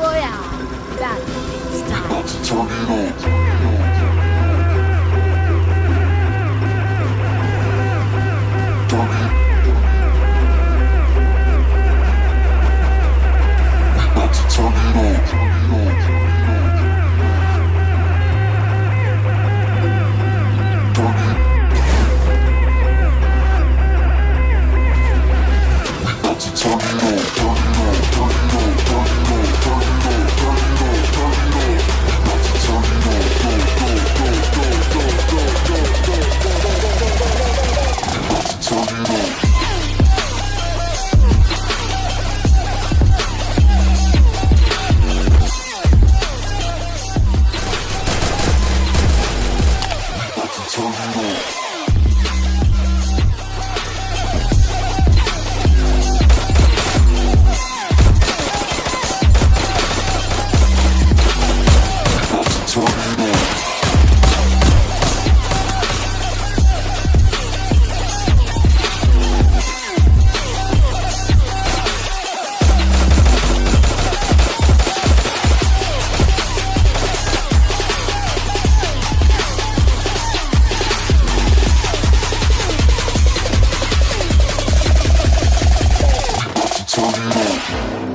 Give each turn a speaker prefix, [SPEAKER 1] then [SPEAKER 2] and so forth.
[SPEAKER 1] Royale. That's
[SPEAKER 2] tornado. Tornado.